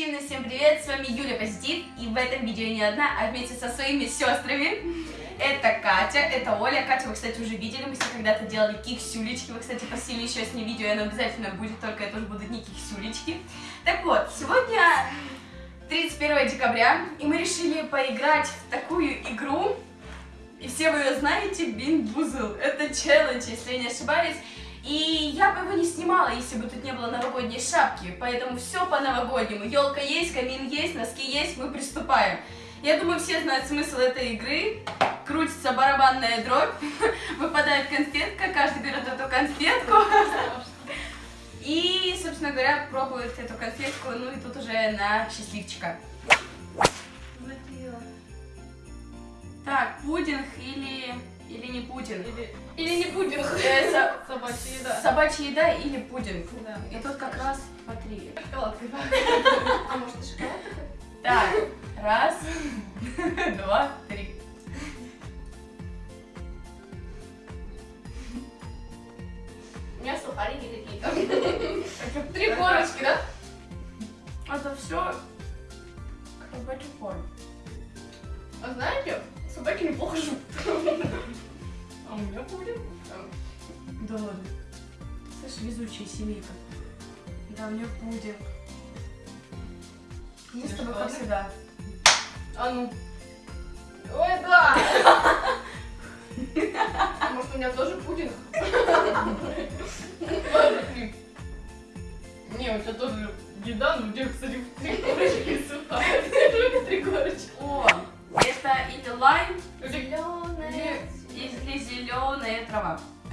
Позитивно всем привет, с вами Юля Позитив, и в этом видео не одна, а вместе со своими сестрами. Это Катя, это Оля. Катю вы, кстати, уже видели, мы с ней когда-то делали киксюлечки, вы, кстати, просили еще с ней видео, и оно обязательно будет, только это уже будут не киксюлечки. Так вот, сегодня 31 декабря, и мы решили поиграть в такую игру, и все вы ее знаете, Бин Бузл. Это челлендж, если я не ошибаюсь. И я бы его не снимала, если бы тут не было новогодней шапки. Поэтому все по-новогоднему. Елка есть, камин есть, носки есть, мы приступаем. Я думаю, все знают смысл этой игры. Крутится барабанная дробь, выпадает конфетка, каждый берет эту конфетку. И, собственно говоря, пробует эту конфетку, ну и тут уже на счастливчика. Так, пудинг или, или не пудинг? Или, Или не пудинг? Со- собачья еда. Собачья еда или пудинг? Да. И тут как раз по три. Шоколадка. А может и шоколад? Так, раз, два, три. У меня сухарики какие-то. Три корочки, да? Это все собачий корм. А знаете, собаки неплохо живут. А у меня будет. Да ладно. Слышь, везучая семейка. Да, у нее пудинг. Мы с тобой как всегда. А ну. Ой, да! А Может, у меня тоже пудинг? Не, у тебя тоже еда, но у тебя, кстати, три корочки и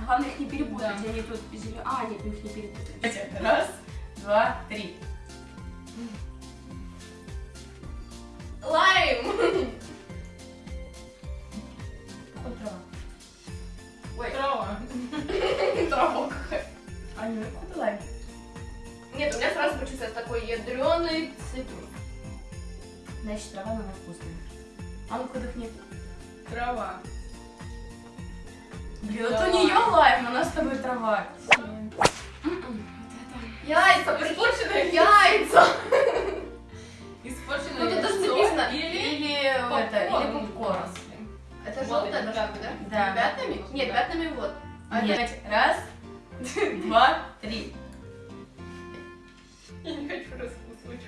Главное их не перепутать, Да. они тут зеленые. А, нет, мы их не перепутать. Раз, два, три. Лайм. Какой трава? Ой, Трава. трава какая. А не какой лайм? Нет, у меня сразу почувствовался такой ядреный цитрус. Значит, трава она вкусная. А ну-ка дыхни. Трава. Блин, это у нее ладно. лайм, у нас с тобой трава. Яйца, испорченные яйца. Испорченное Ну, тут написано. Или... Это, или попкорн. Это желтая должна быть, да? Да. Пятнами? Нет, пятнами вот. А Нет. Раз, два, три. Я не хочу раскусывать.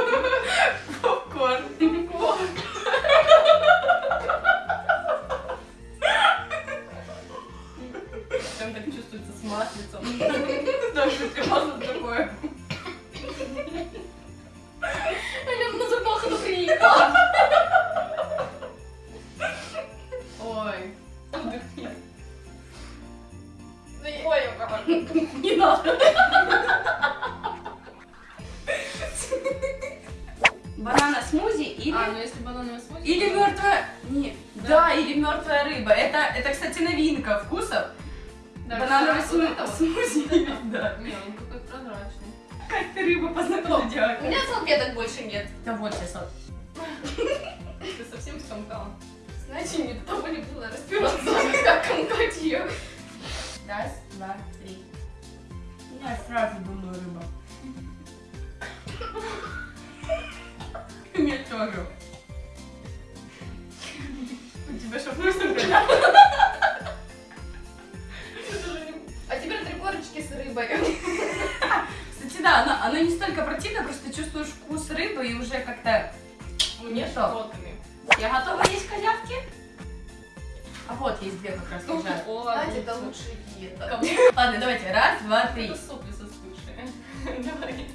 такое. Блин, на запах приехала. Ой. Отдохни. Ой, какой. Не надо. Банана смузи или... А, ну если банановый смузи... Или то- мертвая... Не, Да. да, или мертвая рыба. Это, это, кстати, новинка вкусов. Да, Банановый вот. смузи. Да. Не, он. Как ты рыбу познакомила? У меня салфеток больше нет. Да вот сейчас вот. Ты совсем скомкала. Знаете, мне до того не было разбираться, как комкать ее. Раз, два, три. Я сразу думаю рыба. Мне тоже. Вот есть две как раз лежат. Знаете, это лучшая диета. Ладно, давайте, раз, два, три. Это сопли состывшие. Давай.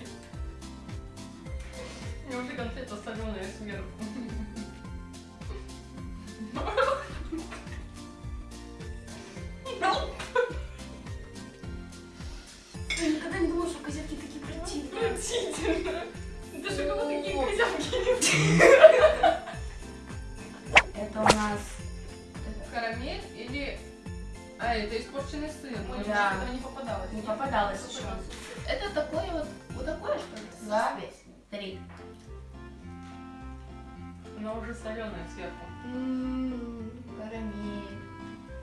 У меня уже конфета соленая сверху. А, это испорченный сыр. Мы да. этого не попадалось. Не попадалось еще. Это такое вот, вот такое что ли? Да. Здесь. Три. Она уже соленая сверху. Ммм, карамель.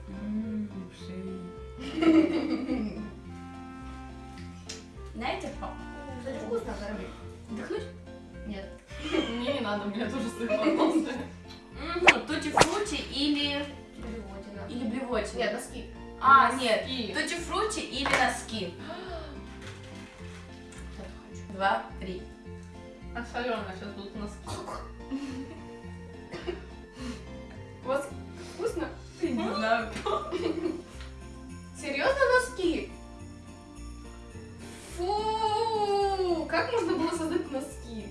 Ммм, шеи. Знаете, кстати, вкусно карамель. Вдохнуть? Нет. Мне не надо, у меня тоже сыр понравился. М-м-м, Тути-фрути или Блевотина? Нет, носки. А, нет. И... Тути-фрути или носки? Два, три. А соленая сейчас будут носки. У вас вкусно? Не знаю. Серьезно носки? Фу! Как можно было создать носки?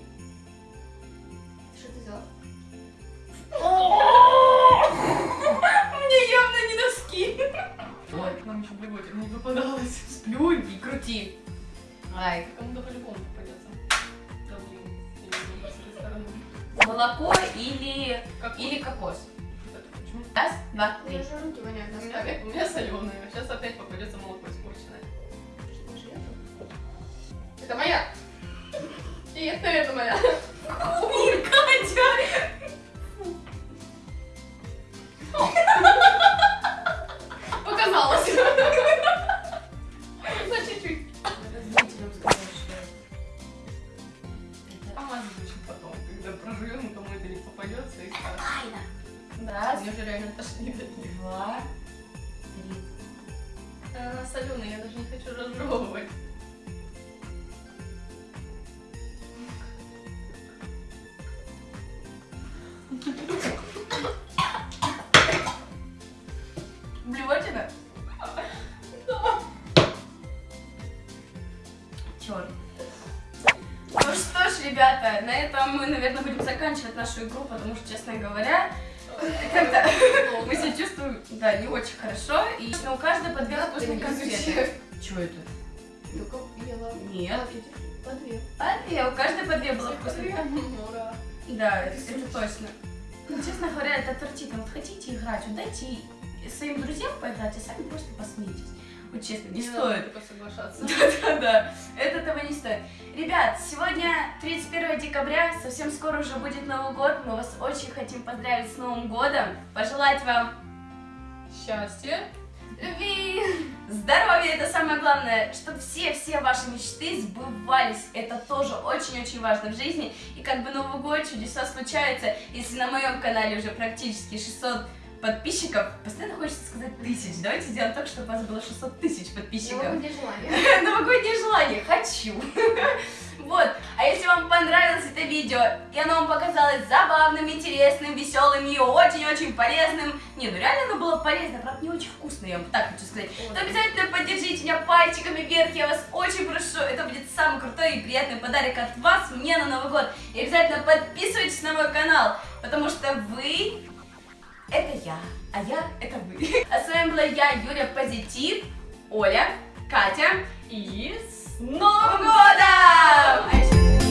Попадалась. Сплюнь и крути. Ай. Кому-то по-любому попадется. Да блин. Молоко или... Как Или кокос. Раз, два, У три. меня же руки воняют У меня, у меня соленая. Сейчас опять попадется молоко испорченное. Что же это? Это моя. И это, это моя. Не попадется и скажет. тайна. Раз, Мне уже реально тошнит от них. два, три. Она соленая, я даже не хочу разжевывать. Блевотина? Черт. Ну что ж, ребята, на этом мы, наверное, будем заканчивать нашу игру, потому что, честно говоря, как-то мы себя чувствуем, да, не очень хорошо, и ну, у каждой по две вкусные конфеты. Что это? Только ела. Нет. По две. А две, у каждой по две было вкусных. Ура. Да, это, это точно. Ну, честно говоря, это отвратительно. Вот хотите играть, вот дайте своим друзьям поиграть, а сами просто посмейтесь. Вот честно, не, стоит. Типа соглашаться. Да-да-да, это того не стоит. Ребят, сегодня 31 декабря, совсем скоро уже будет Новый год. Мы вас очень хотим поздравить с Новым годом, пожелать вам Счастье. Любви. здоровья, это самое главное, чтобы все-все ваши мечты сбывались. Это тоже очень-очень важно в жизни. И как бы Новый год, чудеса случаются. Если на моем канале уже практически 600 подписчиков, постоянно хочется сказать тысяч. Давайте сделаем так, чтобы у вас было 600 тысяч подписчиков. Новогоднее желание. Новогоднее желание. Хочу. Вот. А если вам понравилось это видео, и оно вам показалось забавным, интересным, веселым и очень-очень полезным, не, ну реально оно было полезно, правда не очень вкусно, я вам так хочу сказать, то обязательно поддержите меня пальчиками вверх, я вас очень прошу, это будет самый крутой и приятный подарок от вас мне на Новый год. И обязательно подписывайтесь на мой канал, потому что вы это я, а я это вы. А с вами была я, Юля Позитив, Оля, Катя И с Новым годом!